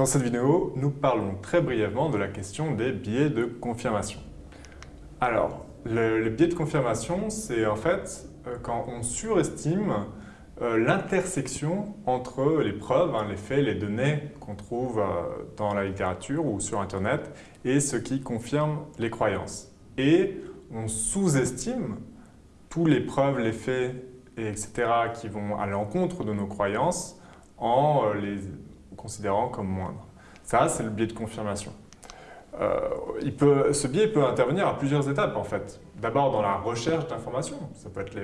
Dans cette vidéo, nous parlons très brièvement de la question des biais de confirmation. Alors, le, les biais de confirmation, c'est en fait euh, quand on surestime euh, l'intersection entre les preuves, hein, les faits, les données qu'on trouve euh, dans la littérature ou sur Internet et ce qui confirme les croyances. Et on sous-estime tous les preuves, les faits, etc. qui vont à l'encontre de nos croyances en les considérant comme moindre. Ça, c'est le biais de confirmation. Euh, il peut, ce biais peut intervenir à plusieurs étapes en fait. D'abord dans la recherche d'informations, ça peut être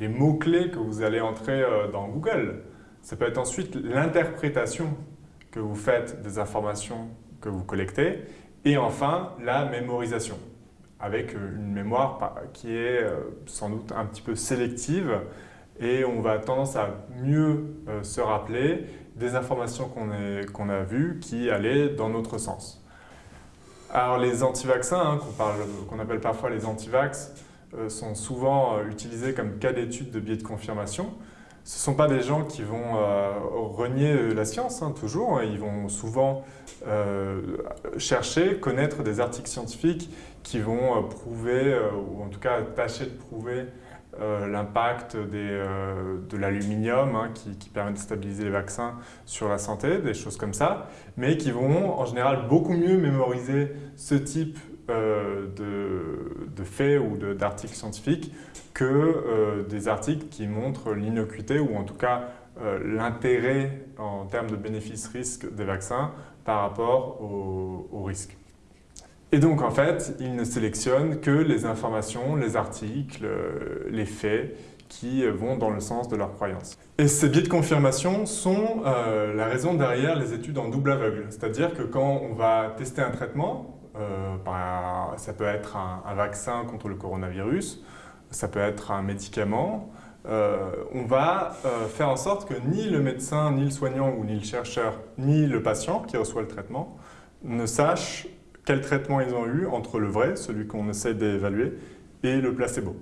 les, mots-clés que vous allez entrer euh, dans Google. Ça peut être ensuite l'interprétation que vous faites des informations que vous collectez. Et enfin, la mémorisation, avec une mémoire qui est euh, sans doute un petit peu sélective et on va tendance à mieux se rappeler des informations qu'on a vues qui allaient dans notre sens. Alors les anti-vaccins, hein, qu'on appelle parfois les anti-vax, euh, sont souvent euh, utilisés comme cas d'étude de biais de confirmation. Ce ne sont pas des gens qui vont euh, renier la science, hein, toujours. Ils vont souvent chercher, connaître des articles scientifiques qui vont prouver, ou en tout cas tâcher de prouver euh, l'impact euh, de l'aluminium hein, qui, permet de stabiliser les vaccins sur la santé, des choses comme ça, mais qui vont en général beaucoup mieux mémoriser ce type euh, de, faits ou d'articles scientifiques que des articles qui montrent l'innocuité ou en tout cas l'intérêt en termes de bénéfices-risques des vaccins par rapport aux au risques. Et donc, en fait, ils ne sélectionnent que les informations, les articles, euh, les faits qui vont dans le sens de leur croyance. Et ces biais de confirmation sont euh, la raison derrière les études en double aveugle. C'est-à-dire que quand on va tester un traitement, euh, ça peut être un, vaccin contre le coronavirus, ça peut être un médicament, on va faire en sorte que ni le médecin, ni le soignant, ou ni le chercheur, ni le patient qui reçoit le traitement ne sache quel traitement ils ont eu entre le vrai, celui qu'on essaie d'évaluer, et le placebo.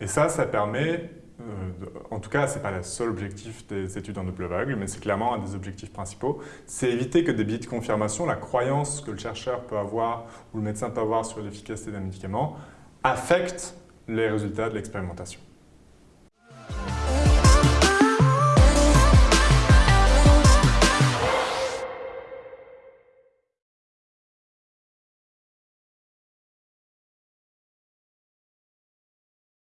Et ça, ça permet, euh, en tout cas, ce n'est pas le seul objectif des études en double aveugle, mais c'est clairement un des objectifs principaux, c'est éviter que des biais de confirmation, la croyance que le chercheur peut avoir ou le médecin peut avoir sur l'efficacité d'un médicament, affectent les résultats de l'expérimentation.